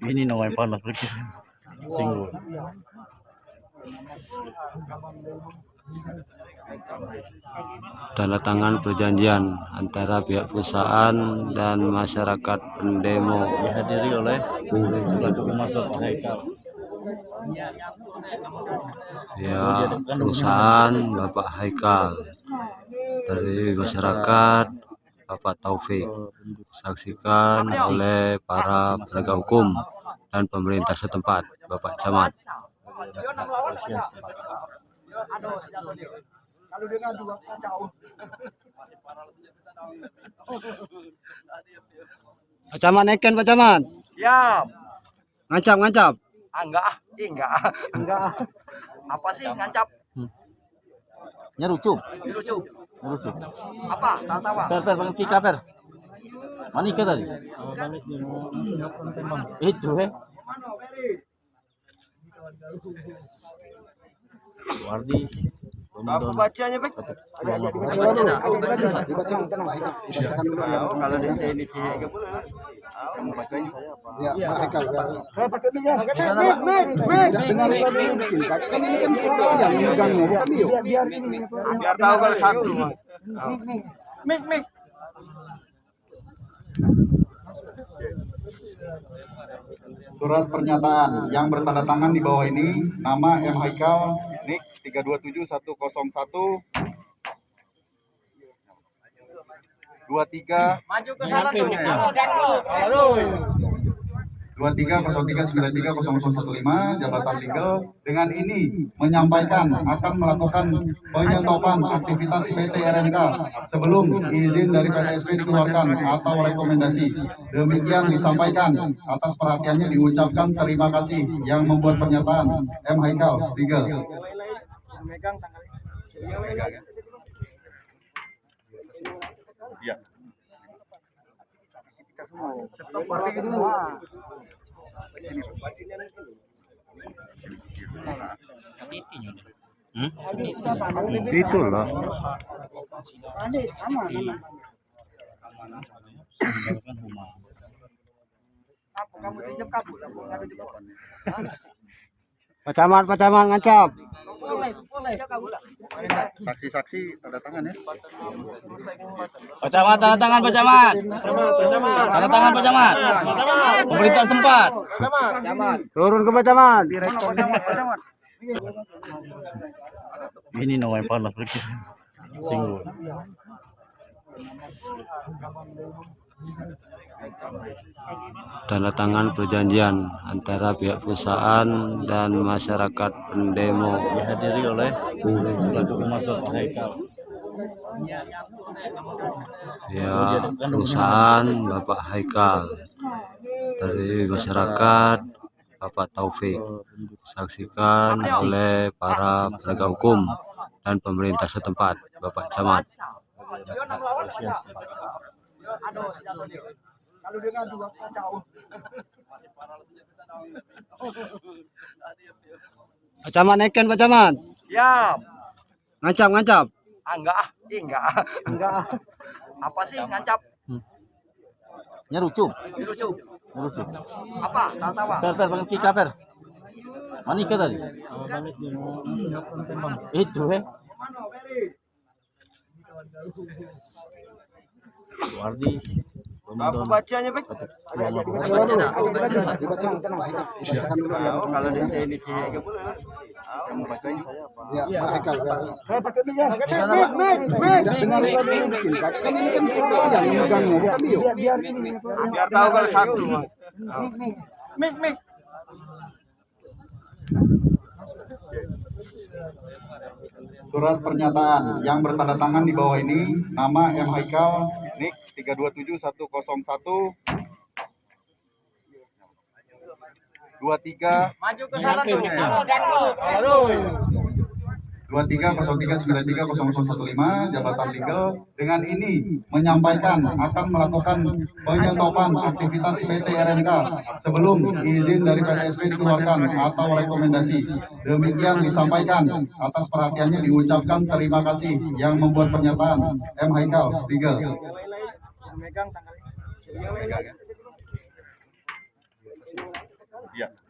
main panas lagi. Singgung. tanda tangan perjanjian antara pihak perusahaan dan masyarakat pendemo Dihadiri oleh selaku Haikal. ya perusahaan Bapak Haikal dari masyarakat Bapak Taufik. Saksikan oleh para penegak hukum dan pemerintah setempat Bapak Camat. Pak Camat naikin Pak Camat. Ya, ngancap ngancap. Ah, enggak ah, enggak. Ah. enggak. Apa sih ngancap? Nyerucup, Ini lucu. nyerucup. Apa? Tawa-tawa. Per, per, pakai tika, per. Mana ikan tadi? Itu, eh. Wardi. Aku bacanya, Bek. Kalau di ini ke boleh. Kamu bacanya saya apa? Biar tahu kalau satu. Bang. Mik, mik. Surat pernyataan yang bertanda tangan di bawah ini nama M Haikal NIK 327101 23 Maju ke sana tuh. 2303930015 Jabatan Legal dengan ini menyampaikan akan melakukan penyetopan aktivitas PT RNK sebelum izin dari PTSP dikeluarkan atau rekomendasi. Demikian disampaikan atas perhatiannya diucapkan terima kasih yang membuat pernyataan M Haikal Legal. Megang tanggalnya. Iya. Stop party semua. itu loh Pak Camat ngancap Boleh, boleh. Saksi-saksi tanda tangan ya. Pak Camat, tanda tangan Pak Camat. Tanda tangan Pak Camat. Pemerintah setempat. turun ke Pak Camat Ini namanya panas lagi. Singgung. Tanda tangan perjanjian antara pihak perusahaan dan masyarakat pendemo. Dihadiri oleh selaku humas Bapak Haikal. ya perusahaan Bapak Haikal. Dari masyarakat Bapak Taufik. Saksikan oleh para penegak hukum dan pemerintah setempat Bapak Camat Aduh, jatuh dia. Kalau dia ngadu kacau. Pak Camat naikin Pak Camat Ya, ngancap ngancap ah, enggak ah, Ih, enggak ah. enggak Apa sih ngancap? Nyerucup, Ini lucu. nyerucup. Apa? Tawa-tawa. Per, per, pakai tika, per. Mana ikan tadi? Itu, eh. Wardi. Aku bacanya, Bek. Tahu kalau di ini apa? Di sana, Pak. Biar tahu kalau satu. Mik, mik. Surat pernyataan yang bertanda tangan di bawah ini nama M. Haikal NIK 327101 23 Maju ke sana tuh. 2303930015 Jabatan Legal dengan ini menyampaikan akan melakukan penyetopan aktivitas PT RNK sebelum izin dari PTSP dikeluarkan atau rekomendasi. Demikian disampaikan atas perhatiannya diucapkan terima kasih yang membuat pernyataan M Haikal Legal. Megang tanggalnya. Iya.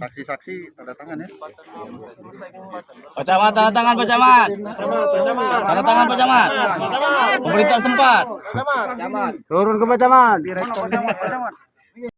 Saksi-saksi tanda tangan ya. Pak Camat, tanda tangan Pak Camat. Tanda tangan Pak Camat. Pemerintah setempat. Turun ke Pak Camat. Direktur Pak Camat.